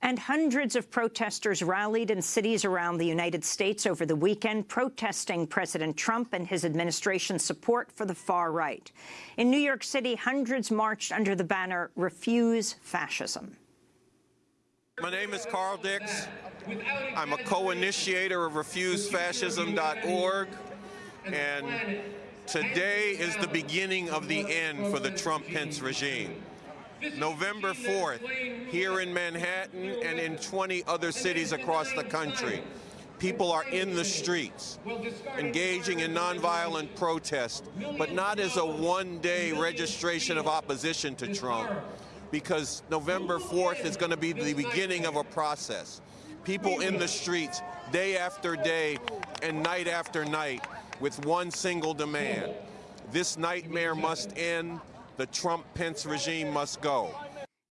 And hundreds of protesters rallied in cities around the United States over the weekend, protesting President Trump and his administration's support for the far right. In New York City, hundreds marched under the banner, Refuse Fascism. My name is Carl Dix. I'm a co-initiator of RefuseFascism.org, and today is the beginning of the end for the Trump-Pence regime. November 4th, here in Manhattan and in 20 other cities across the country. People are in the streets, engaging in nonviolent protest, but not as a one-day registration of opposition to Trump, because November 4th is going to be the beginning of a process. People in the streets, day after day and night after night, with one single demand. This nightmare must end the Trump-Pence regime must go.